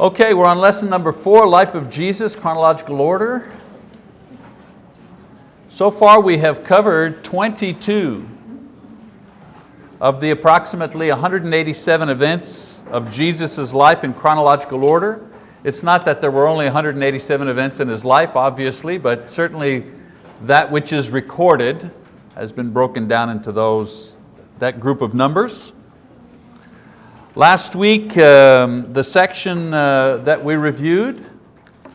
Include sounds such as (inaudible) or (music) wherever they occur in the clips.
Okay, we're on lesson number four, Life of Jesus, chronological order. So far we have covered 22 of the approximately 187 events of Jesus' life in chronological order. It's not that there were only 187 events in His life, obviously, but certainly that which is recorded has been broken down into those, that group of numbers. Last week, um, the section uh, that we reviewed,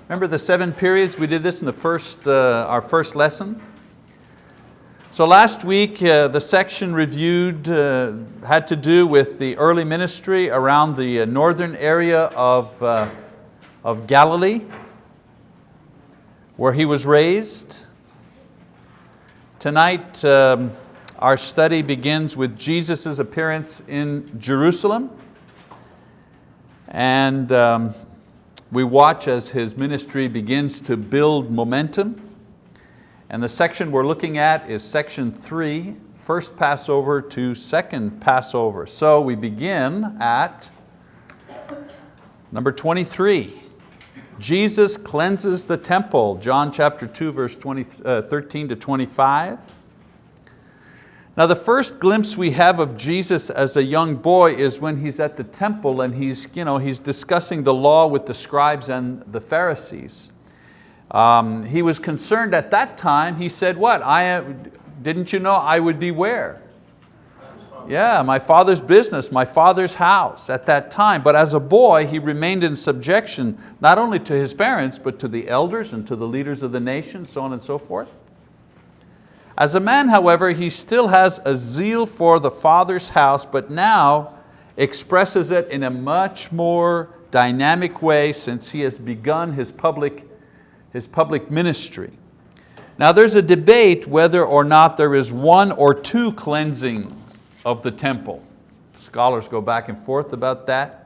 remember the seven periods? We did this in the first, uh, our first lesson. So last week, uh, the section reviewed uh, had to do with the early ministry around the uh, northern area of, uh, of Galilee, where he was raised. Tonight, um, our study begins with Jesus' appearance in Jerusalem. And um, we watch as his ministry begins to build momentum. And the section we're looking at is section three, first Passover to second Passover. So we begin at number 23. Jesus cleanses the temple, John chapter 2, verse 20, uh, 13 to 25. Now the first glimpse we have of Jesus as a young boy is when he's at the temple and he's, you know, he's discussing the law with the scribes and the Pharisees. Um, he was concerned at that time, he said, what, I didn't you know I would be where? Yeah, my father's business, my father's house at that time. But as a boy, he remained in subjection, not only to his parents, but to the elders and to the leaders of the nation, so on and so forth. As a man, however, he still has a zeal for the Father's house, but now expresses it in a much more dynamic way since he has begun his public, his public ministry. Now there's a debate whether or not there is one or two cleansing of the temple. Scholars go back and forth about that.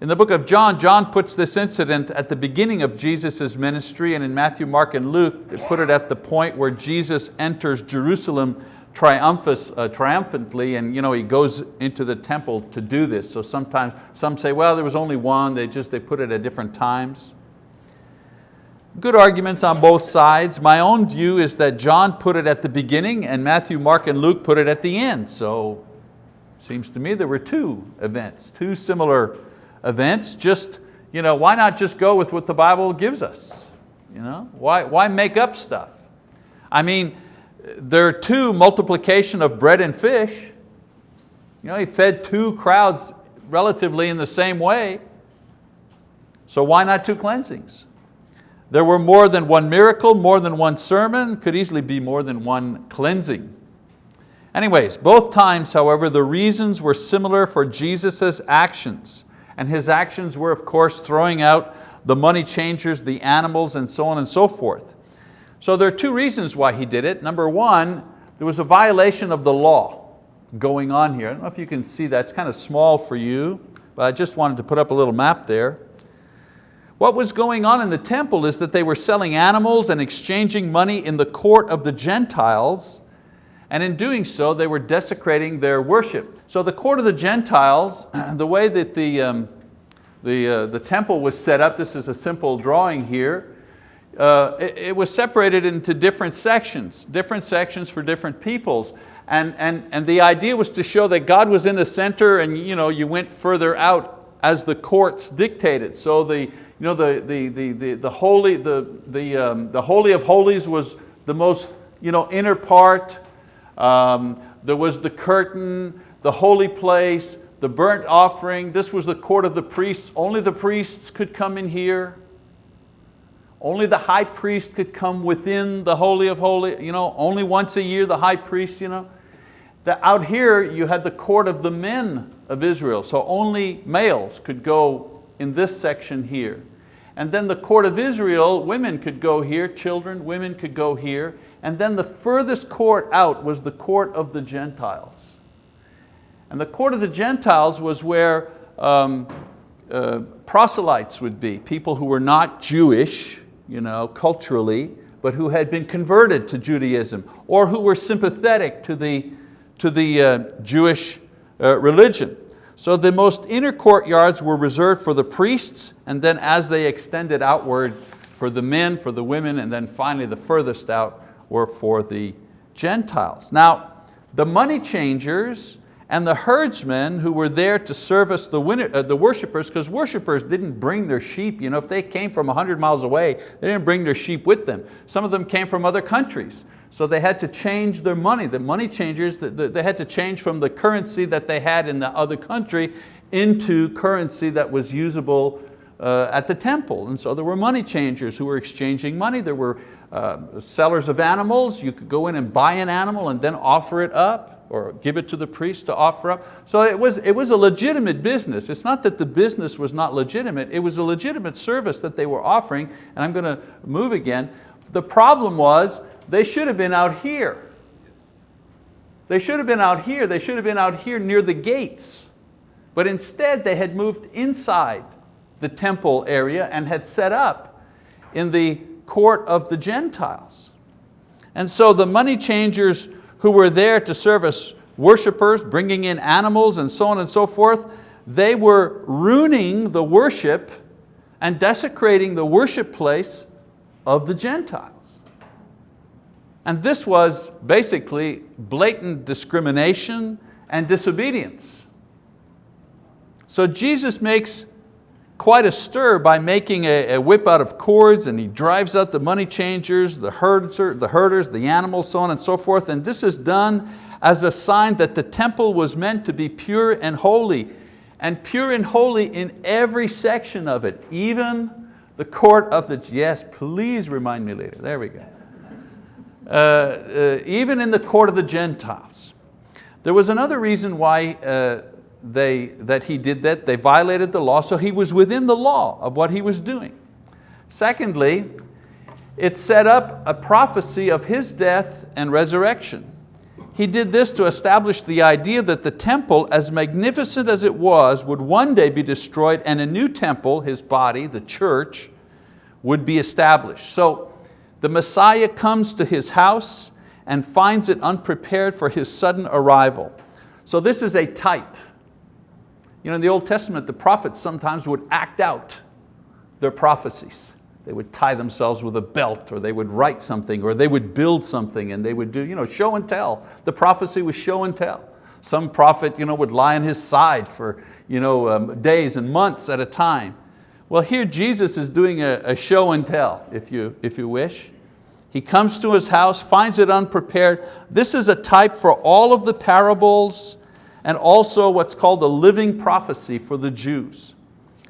In the book of John, John puts this incident at the beginning of Jesus' ministry and in Matthew, Mark, and Luke, they put it at the point where Jesus enters Jerusalem uh, triumphantly and you know, he goes into the temple to do this. So sometimes, some say, well, there was only one, they just they put it at different times. Good arguments on both sides. My own view is that John put it at the beginning and Matthew, Mark, and Luke put it at the end. So seems to me there were two events, two similar events, just you know, why not just go with what the Bible gives us? You know? Why, why make up stuff? I mean, there are two multiplication of bread and fish. You know, he fed two crowds relatively in the same way. So why not two cleansings? There were more than one miracle, more than one sermon, could easily be more than one cleansing. Anyways, both times, however, the reasons were similar for Jesus' actions. And his actions were, of course, throwing out the money changers, the animals, and so on and so forth. So there are two reasons why he did it. Number one, there was a violation of the law going on here. I don't know if you can see that, it's kind of small for you, but I just wanted to put up a little map there. What was going on in the temple is that they were selling animals and exchanging money in the court of the Gentiles, and in doing so, they were desecrating their worship. So the court of the Gentiles, (clears throat) the way that the, um, the, uh, the temple was set up, this is a simple drawing here, uh, it, it, was separated into different sections, different sections for different peoples. And, and, and the idea was to show that God was in the center and you, know, you went further out as the courts dictated. So the, you know, the, the, the, the, the, holy, the, the, um, the Holy of Holies was the most you know, inner part, um, there was the curtain, the holy place, the burnt offering. This was the court of the priests. Only the priests could come in here. Only the high priest could come within the Holy of Holies. You know, only once a year the high priest. You know. The, out here you had the court of the men of Israel. So only males could go in this section here. And then the court of Israel, women could go here, children, women could go here. And then the furthest court out was the court of the Gentiles. And the court of the Gentiles was where um, uh, proselytes would be, people who were not Jewish you know, culturally, but who had been converted to Judaism or who were sympathetic to the, to the uh, Jewish uh, religion. So the most inner courtyards were reserved for the priests, and then as they extended outward for the men, for the women, and then finally the furthest out were for the Gentiles. Now, the money changers and the herdsmen who were there to service the, winter, uh, the worshipers, because worshipers didn't bring their sheep. You know, if they came from 100 miles away, they didn't bring their sheep with them. Some of them came from other countries. So they had to change their money. The money changers, they had to change from the currency that they had in the other country into currency that was usable uh, at the temple. And so there were money changers who were exchanging money. There were uh, sellers of animals. You could go in and buy an animal and then offer it up or give it to the priest to offer up. So it was, it was a legitimate business. It's not that the business was not legitimate, it was a legitimate service that they were offering, and I'm going to move again. The problem was they should have been out here. They should have been out here, they should have been out here near the gates. But instead they had moved inside the temple area and had set up in the court of the Gentiles. And so the money changers who were there to serve as worshipers, bringing in animals and so on and so forth, they were ruining the worship and desecrating the worship place of the Gentiles. And this was basically blatant discrimination and disobedience. So Jesus makes quite a stir by making a, a, whip out of cords and he drives out the money changers, the, herder, the herders, the animals, so on and so forth. And this is done as a sign that the temple was meant to be pure and holy and pure and holy in every section of it, even the court of the, yes, please remind me later, there we go. Uh, uh, even in the court of the Gentiles. There was another reason why uh, they, that he did that, they violated the law, so he was within the law of what he was doing. Secondly, it set up a prophecy of his death and resurrection. He did this to establish the idea that the temple, as magnificent as it was, would one day be destroyed and a new temple, his body, the church, would be established. So the Messiah comes to his house and finds it unprepared for his sudden arrival. So this is a type you know, in the Old Testament, the prophets sometimes would act out their prophecies. They would tie themselves with a belt or they would write something or they would build something and they would do you know, show and tell. The prophecy was show and tell. Some prophet you know, would lie on his side for you know, um, days and months at a time. Well here Jesus is doing a, a show and tell, if you, if you wish. He comes to his house, finds it unprepared. This is a type for all of the parables and also what's called the living prophecy for the Jews.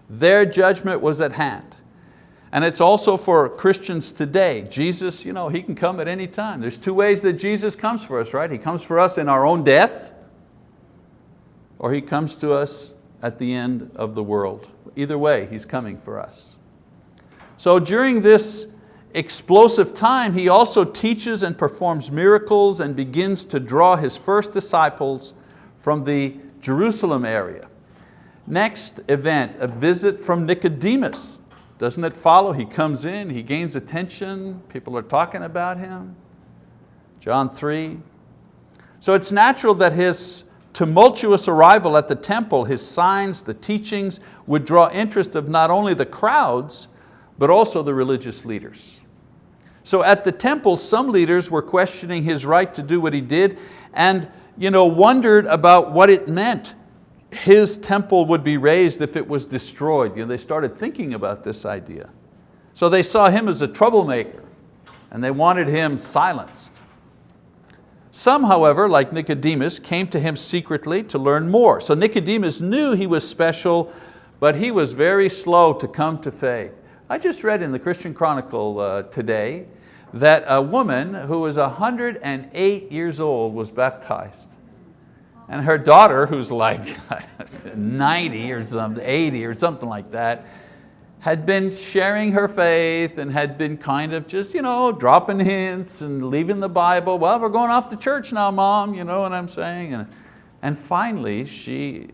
Their judgment was at hand. And it's also for Christians today. Jesus, you know, He can come at any time. There's two ways that Jesus comes for us, right? He comes for us in our own death, or He comes to us at the end of the world. Either way, He's coming for us. So during this explosive time, He also teaches and performs miracles and begins to draw His first disciples from the Jerusalem area. Next event, a visit from Nicodemus. Doesn't it follow? He comes in, he gains attention, people are talking about him. John 3. So it's natural that his tumultuous arrival at the temple, his signs, the teachings, would draw interest of not only the crowds, but also the religious leaders. So at the temple, some leaders were questioning his right to do what he did, and you know, wondered about what it meant his temple would be raised if it was destroyed. You know, they started thinking about this idea. So they saw him as a troublemaker and they wanted him silenced. Some, however, like Nicodemus, came to him secretly to learn more. So Nicodemus knew he was special, but he was very slow to come to faith. I just read in the Christian Chronicle uh, today that a woman who was 108 years old was baptized. And her daughter, who's like (laughs) 90 or something, 80 or something like that, had been sharing her faith and had been kind of just you know, dropping hints and leaving the Bible. Well, we're going off to church now, mom, you know what I'm saying? And, and finally, she,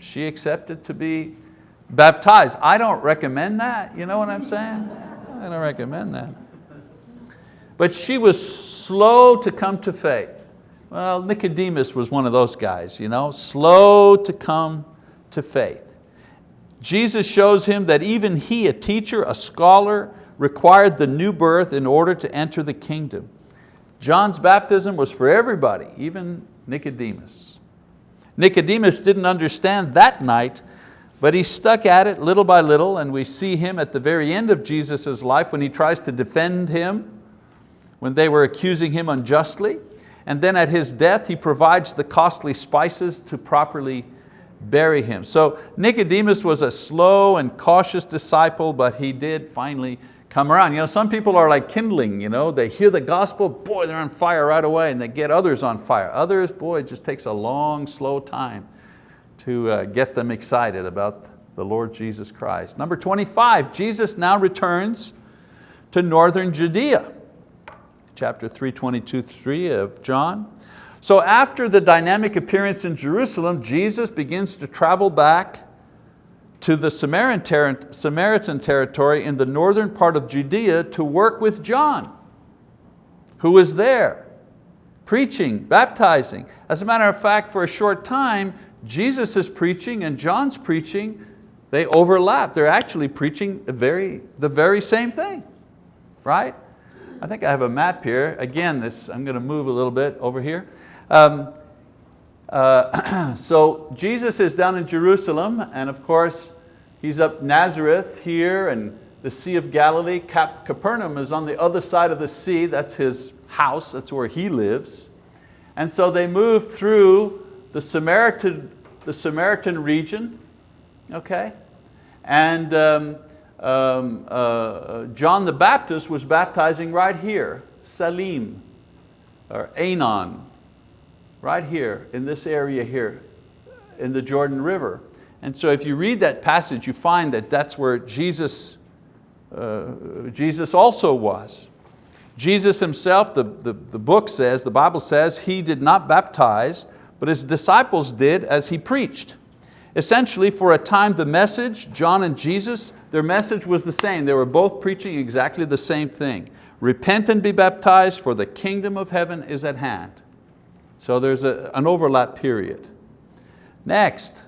she accepted to be baptized. I don't recommend that, you know what I'm saying? I don't recommend that. But she was slow to come to faith. Well, Nicodemus was one of those guys, you know, slow to come to faith. Jesus shows him that even he, a teacher, a scholar, required the new birth in order to enter the kingdom. John's baptism was for everybody, even Nicodemus. Nicodemus didn't understand that night, but he stuck at it little by little, and we see him at the very end of Jesus' life when he tries to defend him, when they were accusing him unjustly. And then at his death, he provides the costly spices to properly bury him. So Nicodemus was a slow and cautious disciple, but he did finally come around. You know, some people are like kindling, you know, they hear the gospel, boy, they're on fire right away, and they get others on fire. Others, boy, it just takes a long, slow time to uh, get them excited about the Lord Jesus Christ. Number 25, Jesus now returns to northern Judea chapter 3, 22, 3 of John. So after the dynamic appearance in Jerusalem, Jesus begins to travel back to the Samaritan territory in the northern part of Judea to work with John, who was there, preaching, baptizing. As a matter of fact, for a short time, Jesus is preaching and John's preaching, they overlap. They're actually preaching very, the very same thing, right? I think I have a map here. Again, this, I'm going to move a little bit over here. Um, uh, (clears throat) so Jesus is down in Jerusalem and of course he's up Nazareth here and the Sea of Galilee. Cap Capernaum is on the other side of the sea. That's his house, that's where he lives. And so they move through the Samaritan, the Samaritan region, okay? And um, um, uh, uh, John the Baptist was baptizing right here, Salim, or Aenon, right here, in this area here, in the Jordan River. And so if you read that passage, you find that that's where Jesus, uh, Jesus also was. Jesus himself, the, the, the book says, the Bible says, he did not baptize, but his disciples did as he preached. Essentially, for a time, the message, John and Jesus, their message was the same. They were both preaching exactly the same thing. Repent and be baptized for the kingdom of heaven is at hand. So there's a, an overlap period. Next,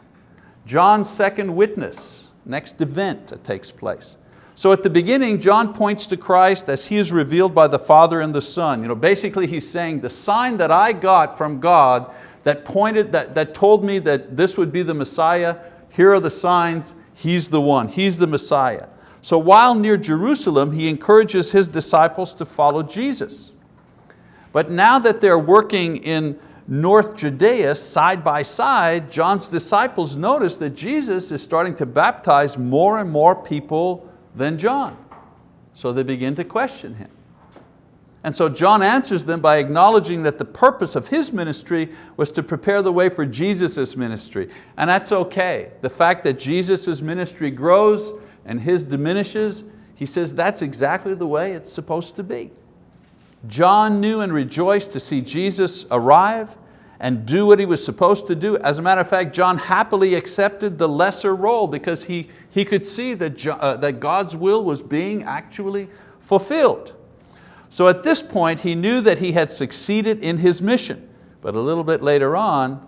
John's second witness, next event that takes place. So at the beginning, John points to Christ as He is revealed by the Father and the Son. You know, basically he's saying, the sign that I got from God that pointed, that, that told me that this would be the Messiah, here are the signs, He's the one, He's the Messiah. So while near Jerusalem, He encourages His disciples to follow Jesus. But now that they're working in North Judea side by side, John's disciples notice that Jesus is starting to baptize more and more people than John. So they begin to question Him. And so John answers them by acknowledging that the purpose of his ministry was to prepare the way for Jesus' ministry. And that's okay. The fact that Jesus' ministry grows and his diminishes, he says that's exactly the way it's supposed to be. John knew and rejoiced to see Jesus arrive and do what he was supposed to do. As a matter of fact, John happily accepted the lesser role because he, he could see that, uh, that God's will was being actually fulfilled. So at this point, he knew that he had succeeded in his mission, but a little bit later on,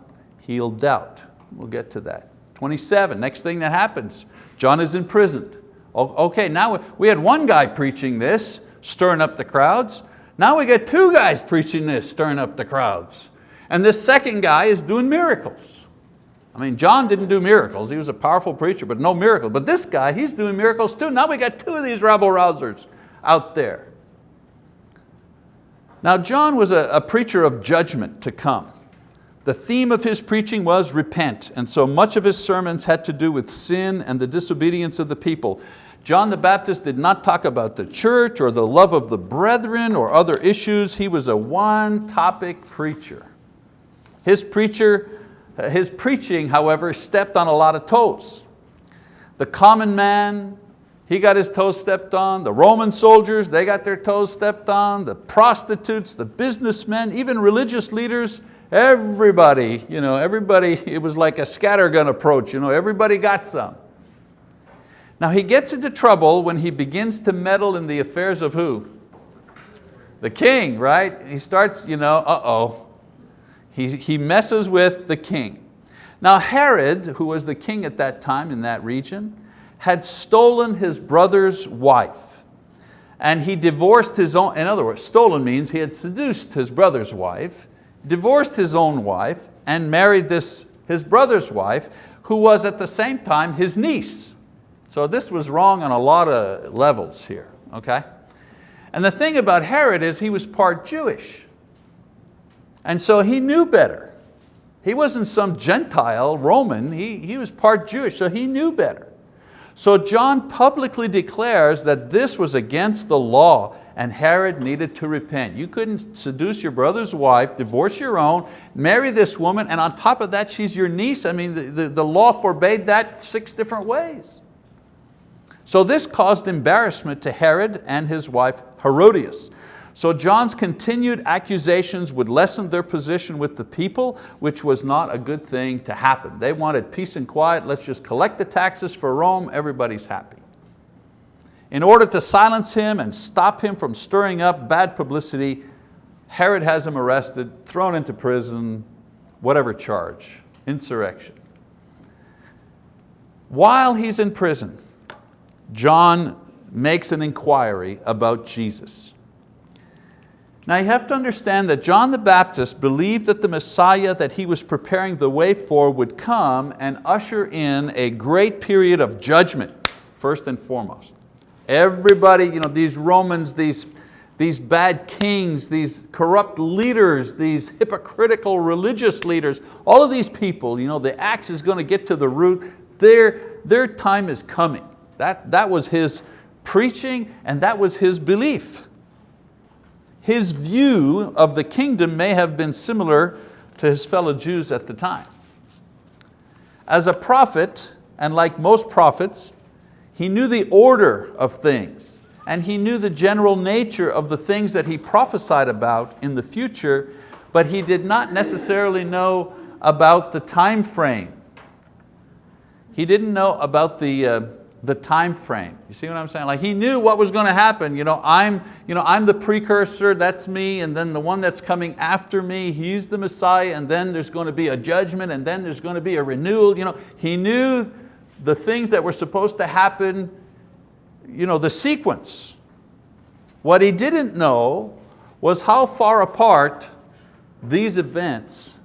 he'll doubt. We'll get to that. 27, next thing that happens, John is imprisoned. Okay, now we had one guy preaching this, stirring up the crowds. Now we get two guys preaching this, stirring up the crowds. And this second guy is doing miracles. I mean, John didn't do miracles. He was a powerful preacher, but no miracle. But this guy, he's doing miracles too. Now we got two of these rabble rousers out there. Now John was a, a preacher of judgment to come. The theme of his preaching was repent, and so much of his sermons had to do with sin and the disobedience of the people. John the Baptist did not talk about the church or the love of the brethren or other issues. He was a one topic preacher. His, preacher, his preaching, however, stepped on a lot of toes. The common man, he got his toes stepped on. The Roman soldiers, they got their toes stepped on. The prostitutes, the businessmen, even religious leaders, everybody, you know, everybody, it was like a scattergun approach. You know, everybody got some. Now he gets into trouble when he begins to meddle in the affairs of who? The king, right? He starts, you know, uh-oh. He, he messes with the king. Now Herod, who was the king at that time in that region, had stolen his brother's wife. And he divorced his own, in other words, stolen means he had seduced his brother's wife, divorced his own wife, and married this, his brother's wife, who was at the same time his niece. So this was wrong on a lot of levels here, okay? And the thing about Herod is he was part Jewish. And so he knew better. He wasn't some Gentile Roman, he, he was part Jewish, so he knew better. So John publicly declares that this was against the law and Herod needed to repent. You couldn't seduce your brother's wife, divorce your own, marry this woman, and on top of that, she's your niece. I mean, the, the, the law forbade that six different ways. So this caused embarrassment to Herod and his wife Herodias. So John's continued accusations would lessen their position with the people, which was not a good thing to happen. They wanted peace and quiet, let's just collect the taxes for Rome, everybody's happy. In order to silence him and stop him from stirring up bad publicity, Herod has him arrested, thrown into prison, whatever charge, insurrection. While he's in prison, John makes an inquiry about Jesus. Now you have to understand that John the Baptist believed that the Messiah that he was preparing the way for would come and usher in a great period of judgment, first and foremost. Everybody, you know, these Romans, these, these bad kings, these corrupt leaders, these hypocritical religious leaders, all of these people, you know, the axe is going to get to the root, their, their time is coming. That, that was his preaching and that was his belief his view of the kingdom may have been similar to his fellow Jews at the time. As a prophet, and like most prophets, he knew the order of things and he knew the general nature of the things that he prophesied about in the future, but he did not necessarily know about the time frame. He didn't know about the, uh, the time frame. You see what I'm saying? Like he knew what was going to happen. You know, I'm, you know, I'm the precursor, that's me, and then the one that's coming after me, he's the Messiah, and then there's going to be a judgment, and then there's going to be a renewal. You know, he knew the things that were supposed to happen, you know, the sequence. What he didn't know was how far apart these events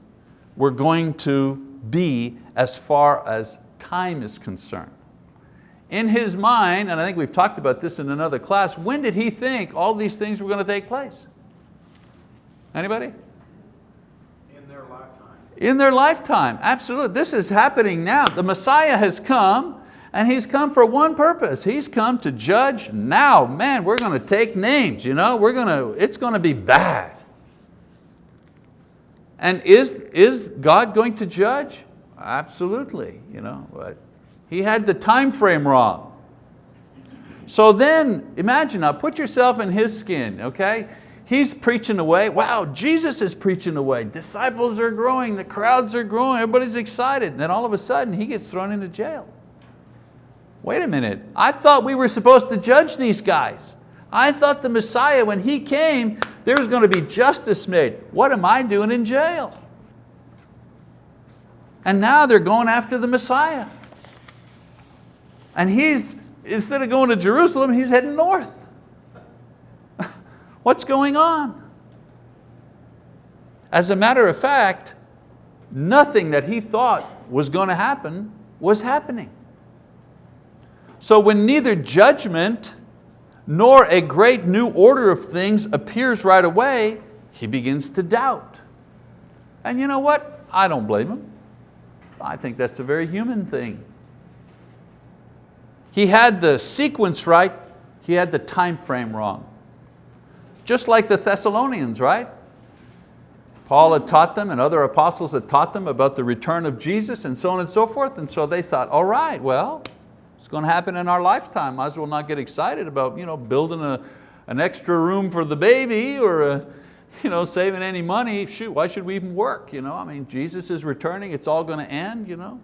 were going to be as far as time is concerned in his mind, and I think we've talked about this in another class, when did he think all these things were going to take place? Anybody? In their lifetime. In their lifetime, absolutely. This is happening now. The Messiah has come and He's come for one purpose. He's come to judge now. Man, we're going to take names, you know? we're going to, it's going to be bad. And is, is God going to judge? Absolutely. You know, but he had the time frame wrong. So then, imagine now, put yourself in his skin, okay? He's preaching away. Wow, Jesus is preaching away. Disciples are growing, the crowds are growing, everybody's excited. And then all of a sudden, he gets thrown into jail. Wait a minute, I thought we were supposed to judge these guys. I thought the Messiah, when He came, there was going to be justice made. What am I doing in jail? And now they're going after the Messiah. And he's, instead of going to Jerusalem, he's heading north. (laughs) What's going on? As a matter of fact, nothing that he thought was going to happen was happening. So when neither judgment nor a great new order of things appears right away, he begins to doubt. And you know what? I don't blame him. I think that's a very human thing. He had the sequence right, he had the time frame wrong. Just like the Thessalonians, right? Paul had taught them and other apostles had taught them about the return of Jesus and so on and so forth. And so they thought, all right, well, it's going to happen in our lifetime. Might as well not get excited about you know, building a, an extra room for the baby or a, you know, saving any money. Shoot, why should we even work? You know? I mean, Jesus is returning, it's all going to end. You know?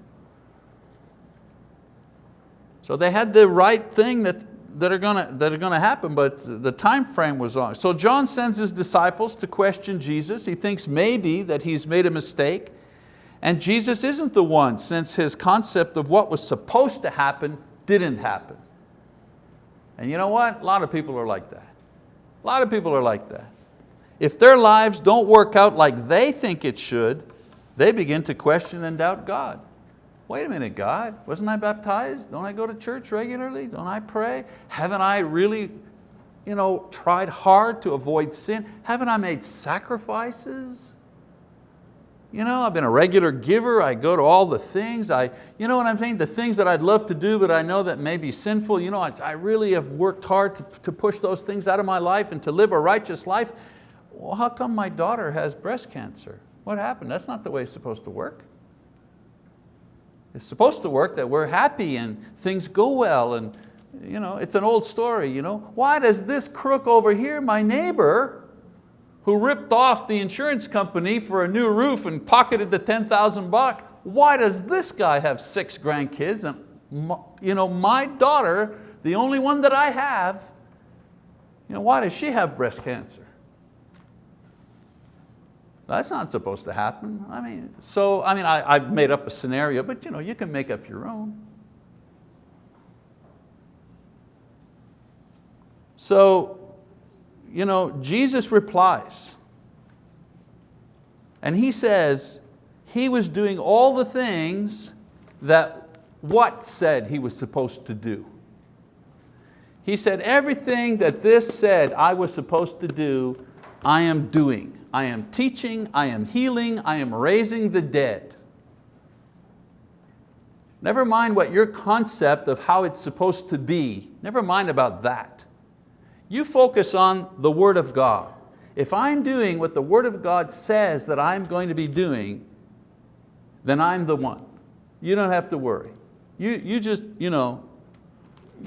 So they had the right thing that that are gonna, that are gonna happen, but the time frame was on. So John sends his disciples to question Jesus. He thinks maybe that he's made a mistake. And Jesus isn't the one since his concept of what was supposed to happen didn't happen. And you know what? A lot of people are like that. A lot of people are like that. If their lives don't work out like they think it should, they begin to question and doubt God. Wait a minute, God, wasn't I baptized? Don't I go to church regularly? Don't I pray? Haven't I really you know, tried hard to avoid sin? Haven't I made sacrifices? You know, I've been a regular giver, I go to all the things, I, you know what I'm saying? The things that I'd love to do, but I know that may be sinful. You know, I, I really have worked hard to, to push those things out of my life and to live a righteous life. Well, how come my daughter has breast cancer? What happened? That's not the way it's supposed to work. It's supposed to work that we're happy and things go well and you know, it's an old story. You know? Why does this crook over here, my neighbor, who ripped off the insurance company for a new roof and pocketed the 10,000 bucks, why does this guy have six grandkids and you know, my daughter, the only one that I have, you know, why does she have breast cancer? That's not supposed to happen. I mean, so I mean, I, I've made up a scenario, but you, know, you can make up your own. So you know, Jesus replies and he says he was doing all the things that what said he was supposed to do. He said, everything that this said I was supposed to do, I am doing. I am teaching, I am healing, I am raising the dead. Never mind what your concept of how it's supposed to be, never mind about that. You focus on the word of God. If I'm doing what the word of God says that I'm going to be doing, then I'm the one. You don't have to worry. You, you, just, you, know,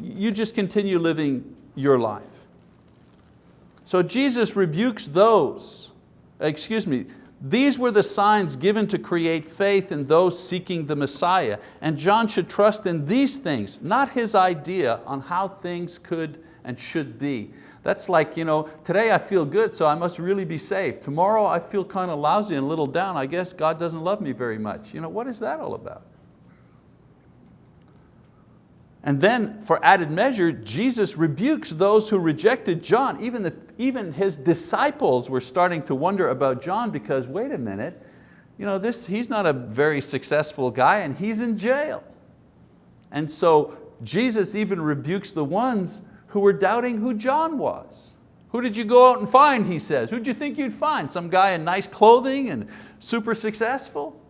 you just continue living your life. So Jesus rebukes those, excuse me, these were the signs given to create faith in those seeking the Messiah. And John should trust in these things, not his idea on how things could and should be. That's like, you know, today I feel good, so I must really be saved. Tomorrow I feel kind of lousy and a little down. I guess God doesn't love me very much. You know, what is that all about? And then for added measure, Jesus rebukes those who rejected John. Even, the, even his disciples were starting to wonder about John because wait a minute, you know, this, he's not a very successful guy and he's in jail. And so Jesus even rebukes the ones who were doubting who John was. Who did you go out and find, he says. Who'd you think you'd find? Some guy in nice clothing and super successful?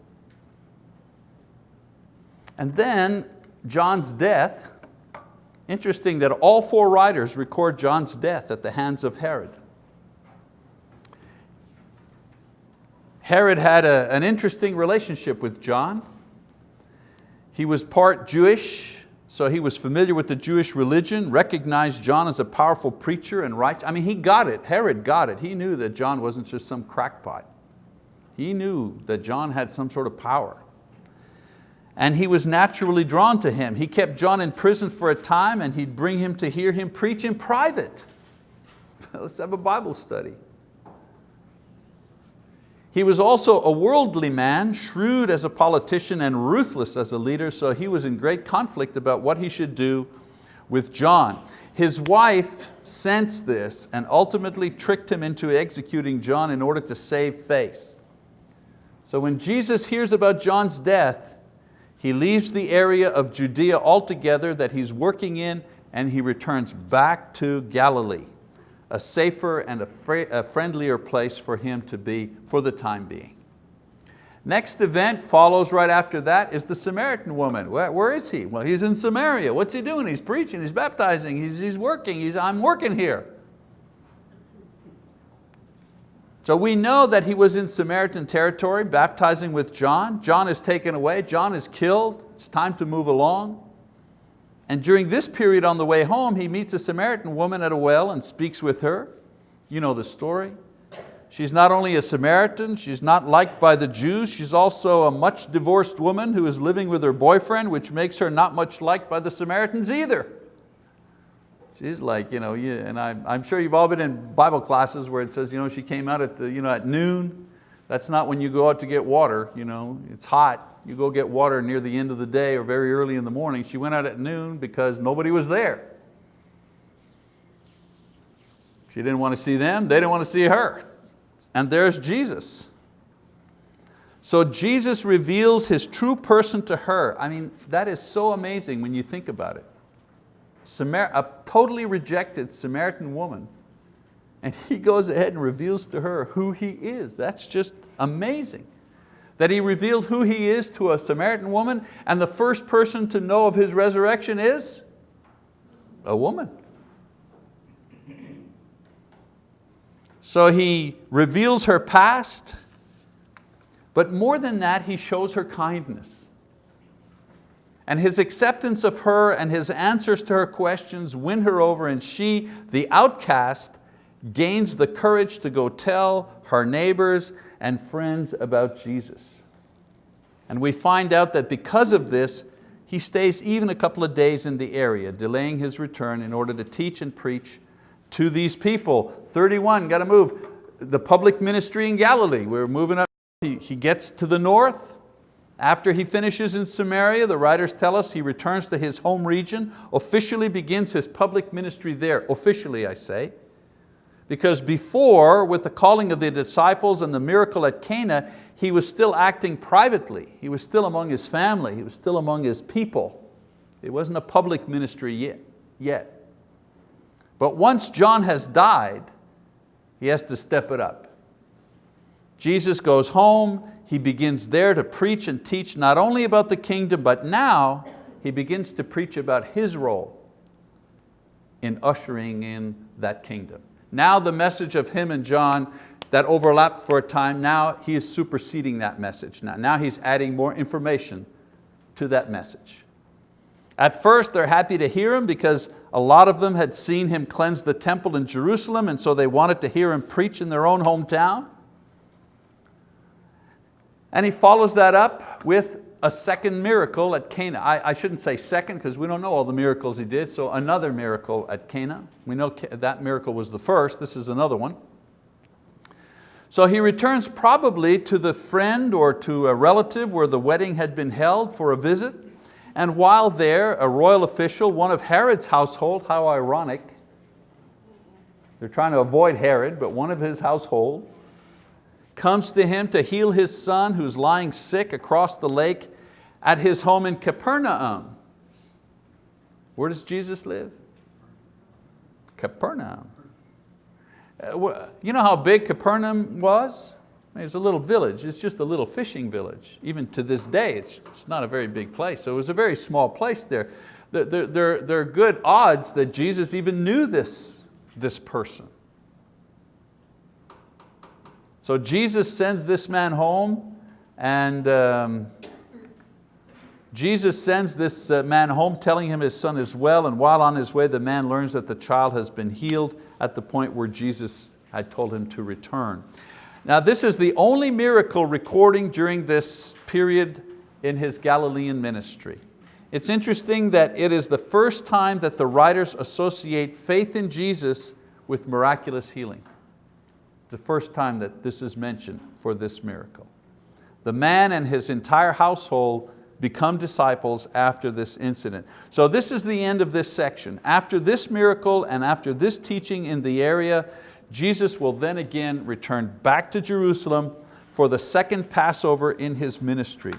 And then John's death, interesting that all four writers record John's death at the hands of Herod. Herod had a, an interesting relationship with John. He was part Jewish, so he was familiar with the Jewish religion, recognized John as a powerful preacher and right. I mean, he got it, Herod got it. He knew that John wasn't just some crackpot. He knew that John had some sort of power. And he was naturally drawn to him. He kept John in prison for a time and he'd bring him to hear him preach in private. (laughs) Let's have a Bible study. He was also a worldly man, shrewd as a politician and ruthless as a leader, so he was in great conflict about what he should do with John. His wife sensed this and ultimately tricked him into executing John in order to save face. So when Jesus hears about John's death, he leaves the area of Judea altogether that he's working in and he returns back to Galilee a safer and a, a friendlier place for him to be for the time being. Next event follows right after that is the Samaritan woman. Where, where is he? Well, he's in Samaria. What's he doing? He's preaching, he's baptizing, he's, he's working, he's, I'm working here. So we know that he was in Samaritan territory baptizing with John. John is taken away, John is killed, it's time to move along. And during this period on the way home, he meets a Samaritan woman at a well and speaks with her. You know the story. She's not only a Samaritan, she's not liked by the Jews, she's also a much divorced woman who is living with her boyfriend, which makes her not much liked by the Samaritans either. She's like, you know, and I'm, I'm sure you've all been in Bible classes where it says, you know, she came out at, the, you know, at noon. That's not when you go out to get water. You know, it's hot. You go get water near the end of the day or very early in the morning. She went out at noon because nobody was there. She didn't want to see them, they didn't want to see her. And there's Jesus. So Jesus reveals His true person to her. I mean, that is so amazing when you think about it. Samar a totally rejected Samaritan woman, and He goes ahead and reveals to her who He is. That's just amazing. That He revealed who He is to a Samaritan woman, and the first person to know of His resurrection is a woman. So He reveals her past, but more than that, He shows her kindness. And His acceptance of her and His answers to her questions win her over and she, the outcast, gains the courage to go tell her neighbors and friends about Jesus. And we find out that because of this, he stays even a couple of days in the area, delaying his return in order to teach and preach to these people. 31, got to move. The public ministry in Galilee, we're moving up. He, he gets to the north. After he finishes in Samaria, the writers tell us he returns to his home region, officially begins his public ministry there, officially I say. Because before, with the calling of the disciples and the miracle at Cana, he was still acting privately. He was still among his family, he was still among his people. It wasn't a public ministry yet. yet. But once John has died, he has to step it up. Jesus goes home, he begins there to preach and teach not only about the kingdom, but now he begins to preach about his role in ushering in that kingdom. Now the message of him and John that overlapped for a time, now he is superseding that message. Now, now he's adding more information to that message. At first they're happy to hear him because a lot of them had seen him cleanse the temple in Jerusalem and so they wanted to hear him preach in their own hometown. And he follows that up with a second miracle at Cana. I, I shouldn't say second because we don't know all the miracles he did, so another miracle at Cana. We know that miracle was the first, this is another one. So he returns probably to the friend or to a relative where the wedding had been held for a visit. And while there, a royal official, one of Herod's household, how ironic. They're trying to avoid Herod, but one of his household, comes to him to heal his son who's lying sick across the lake at his home in Capernaum. Where does Jesus live? Capernaum. Uh, you know how big Capernaum was? It's a little village, it's just a little fishing village. Even to this day, it's, not a very big place. So it was a very small place there. There, there, there are good odds that Jesus even knew this, this person. So Jesus sends this man home and um, Jesus sends this uh, man home telling him his son is well and while on his way the man learns that the child has been healed at the point where Jesus had told him to return. Now this is the only miracle recording during this period in his Galilean ministry. It's interesting that it is the first time that the writers associate faith in Jesus with miraculous healing the first time that this is mentioned for this miracle. The man and his entire household become disciples after this incident. So this is the end of this section. After this miracle and after this teaching in the area, Jesus will then again return back to Jerusalem for the second Passover in His ministry.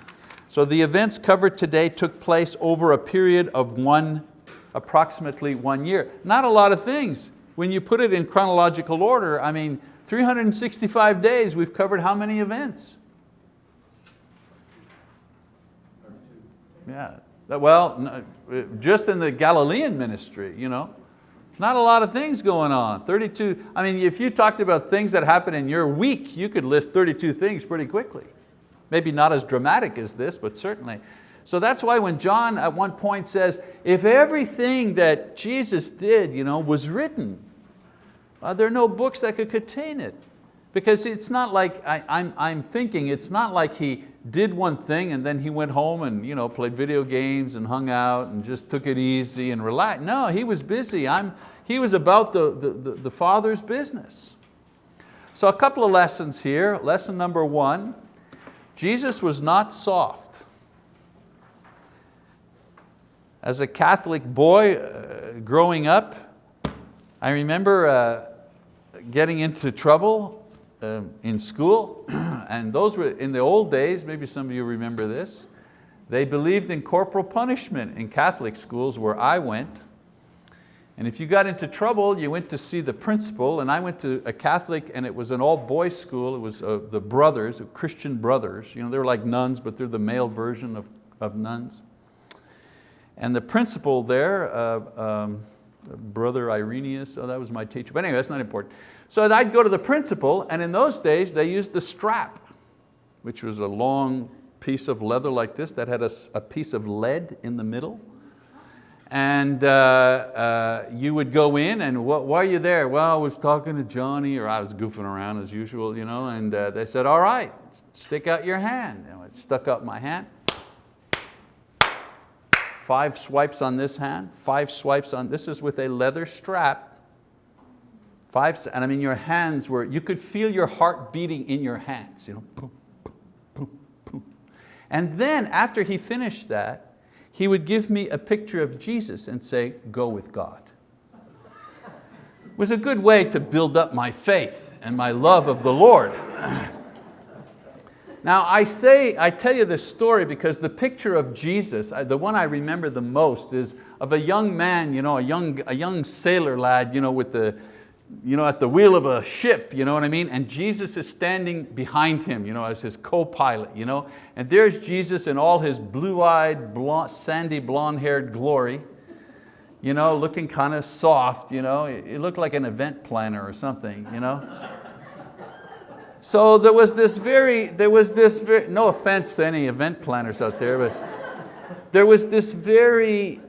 So the events covered today took place over a period of one, approximately one year. Not a lot of things. When you put it in chronological order, I mean, 365 days, we've covered how many events? Yeah, well, uh, just in the Galilean ministry, you know, not a lot of things going on. 32, I mean, if you talked about things that happen in your week, you could list 32 things pretty quickly. Maybe not as dramatic as this, but certainly. So that's why when John at one point says, if everything that Jesus did you know, was written, uh, there are no books that could contain it. Because it's not like, I, I'm, I'm thinking, it's not like he did one thing and then he went home and you know, played video games and hung out and just took it easy and relaxed. No, he was busy. I'm, he was about the, the, the, the Father's business. So a couple of lessons here. Lesson number one, Jesus was not soft. As a Catholic boy uh, growing up, I remember uh, getting into trouble uh, in school, (clears throat) and those were in the old days, maybe some of you remember this, they believed in corporal punishment in Catholic schools where I went. And if you got into trouble, you went to see the principal, and I went to a Catholic, and it was an all boys school, it was uh, the brothers, Christian brothers, you know, they're like nuns, but they're the male version of, of nuns. And the principal there, uh, um, Brother Irenaeus, oh, that was my teacher, but anyway, that's not important. So I'd go to the principal, and in those days they used the strap, which was a long piece of leather like this that had a, a piece of lead in the middle. And uh, uh, you would go in and why are you there? Well, I was talking to Johnny or I was goofing around as usual, you know, and uh, they said, all right, stick out your hand. And I stuck out my hand. Five swipes on this hand, five swipes on, this is with a leather strap. Five, and I mean your hands were, you could feel your heart beating in your hands. You know, boom, boom, boom, and then after he finished that, he would give me a picture of Jesus and say, go with God. It was a good way to build up my faith and my love of the Lord. Now I say, I tell you this story because the picture of Jesus, uh, the one I remember the most is of a young man, you know, a, young, a young sailor lad you know, with the, you know, at the wheel of a ship, you know what I mean? And Jesus is standing behind him you know, as his co-pilot. You know? And there's Jesus in all his blue-eyed, blonde, sandy, blonde-haired glory, you know, looking kind of soft. You know? He looked like an event planner or something. You know? So there was this very, there was this very, no offense to any event planners out there, but there was this very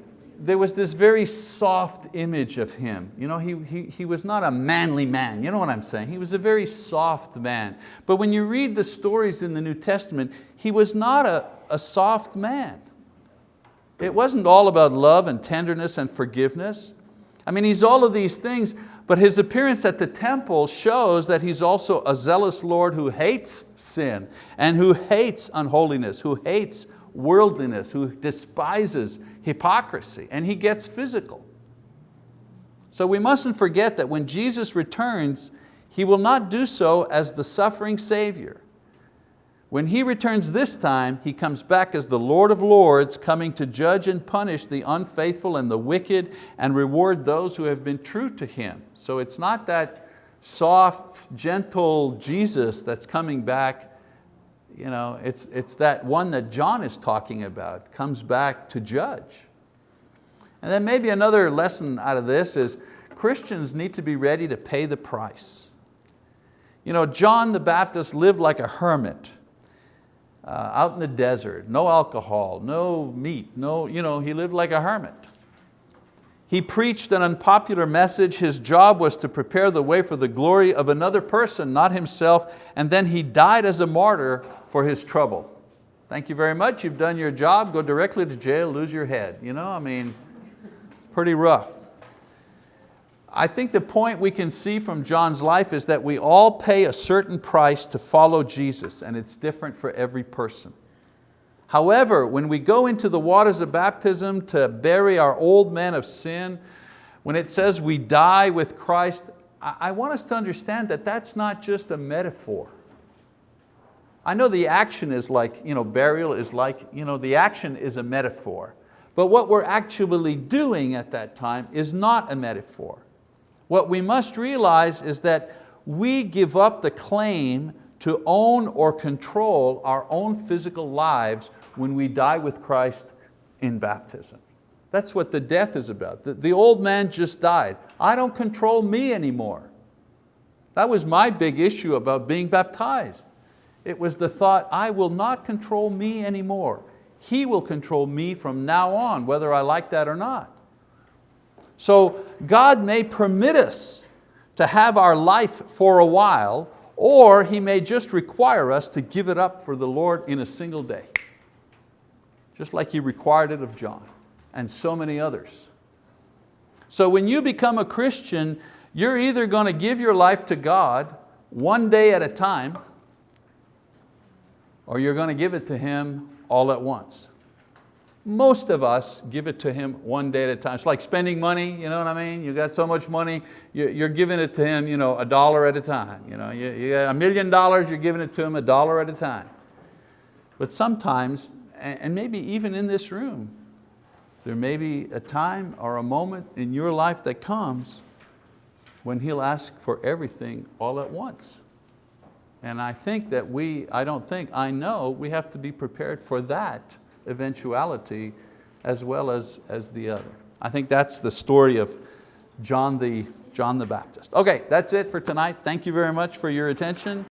there was this very soft image of him. You know, he, he, he was not a manly man, you know what I'm saying? He was a very soft man. But when you read the stories in the New Testament, he was not a, a soft man. It wasn't all about love and tenderness and forgiveness. I mean, he's all of these things, but his appearance at the temple shows that he's also a zealous Lord who hates sin and who hates unholiness, who hates worldliness, who despises hypocrisy, and he gets physical. So we mustn't forget that when Jesus returns, He will not do so as the suffering Savior. When He returns this time, He comes back as the Lord of Lords, coming to judge and punish the unfaithful and the wicked and reward those who have been true to Him. So it's not that soft, gentle Jesus that's coming back you know, it's, it's that one that John is talking about, comes back to judge. And then maybe another lesson out of this is Christians need to be ready to pay the price. You know, John the Baptist lived like a hermit uh, out in the desert, no alcohol, no meat, no, you know, he lived like a hermit. He preached an unpopular message. His job was to prepare the way for the glory of another person, not himself, and then he died as a martyr for his trouble. Thank you very much, you've done your job, go directly to jail, lose your head. You know, I mean, pretty rough. I think the point we can see from John's life is that we all pay a certain price to follow Jesus and it's different for every person. However, when we go into the waters of baptism to bury our old man of sin, when it says we die with Christ, I want us to understand that that's not just a metaphor. I know the action is like, you know, burial is like, you know, the action is a metaphor. But what we're actually doing at that time is not a metaphor. What we must realize is that we give up the claim to own or control our own physical lives when we die with Christ in baptism. That's what the death is about. The, the old man just died. I don't control me anymore. That was my big issue about being baptized. It was the thought, I will not control me anymore. He will control me from now on, whether I like that or not. So God may permit us to have our life for a while, Or He may just require us to give it up for the Lord in a single day. Just like He required it of John and so many others. So when you become a Christian, you're either going to give your life to God one day at a time, or you're going to give it to Him all at once. Most of us give it to Him one day at a time. It's like spending money, you know what I mean? You got so much money, you- you're giving it to Him you know, a dollar at a time. You, know, you, got a million dollars, you're giving it to Him a dollar at a time. But sometimes, and maybe even in this room, there may be a time or a moment in your life that comes when He'll ask for everything all at once. And I think that we, I don't think, I know we have to be prepared for that eventuality as well as, as the other. I think that's the story of John the, John the Baptist. Okay, that's it for tonight. Thank you very much for your attention.